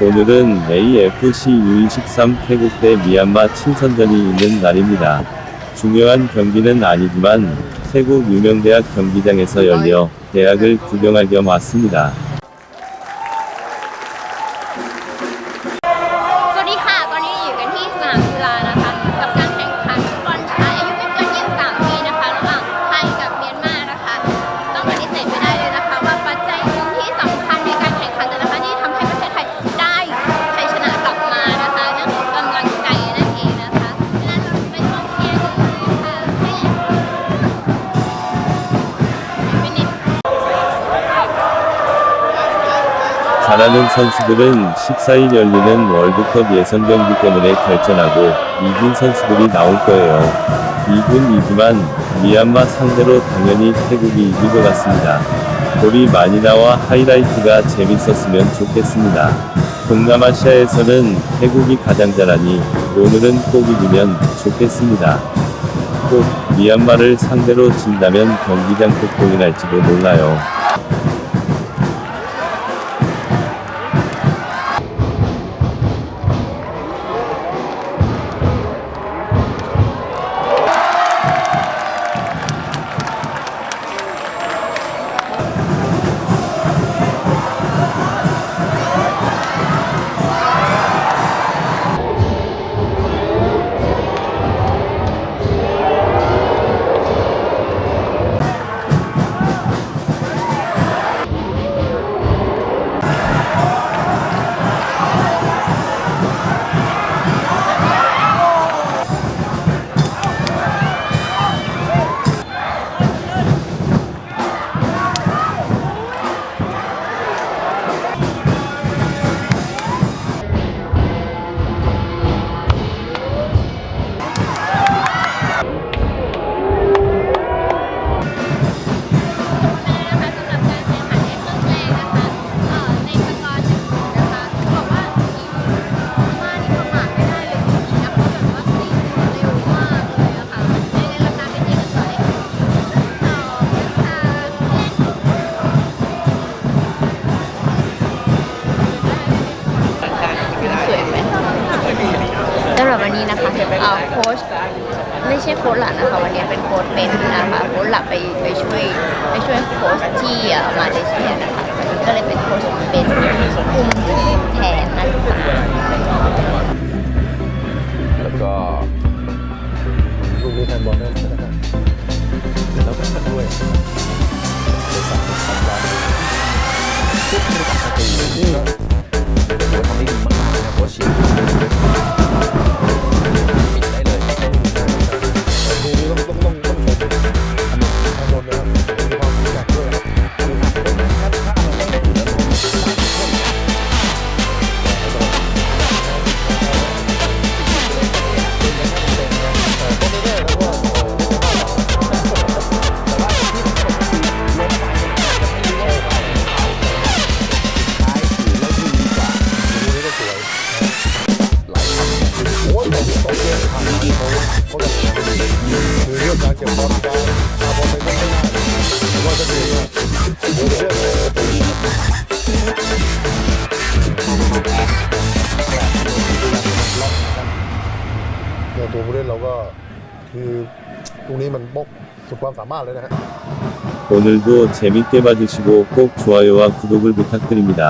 오늘은 AFC U23 태국 대 미얀마 친선전이 있는 날입니다. 중요한 경기는 아니지만 태국 유명대학 경기장에서 열려 대학을 구경할 겸 왔습니다. 잘하는 선수들은 14일 열리는 월드컵 예선 경기 때문에 결전하고 이긴 선수들이 나올 거예요. 이군 이지만 미얀마 상대로 당연히 태국이 이길 것 같습니다. 골이 많이 나와 하이라이트가 재밌었으면 좋겠습니다. 동남아시아에서는 태국이 가장 잘하니 오늘은 꼭 이기면 좋겠습니다. 꼭 미얀마를 상대로 진다면 경기장 폭동이 날지도 몰라요. หรับวันนี้นะคะเอ่อโค้ชไม่ใช่โค้ชหลักนะคะวันนี้เป็นโค้ชเป็นนะคะโค้ชหลักไปไปช่วยไปช่วยโค้ชที่มาเลเซียนะคะก็เลยเป็นโค้ชเป็นคุมทีมแทนนักศึกษาแล้วก็ลูกนี้แทนบอลได้นะครับแล้วก็ด้วยบริษัททำร้านทุกบริษัทตีก็ ตัวผู้เล่นเราก็คือตรงนี้มันบกสุดความสามารถเลยนะฮะ 오늘도 재밌게 봐주시고 꼭 좋아요와 구독을 부탁드립니다.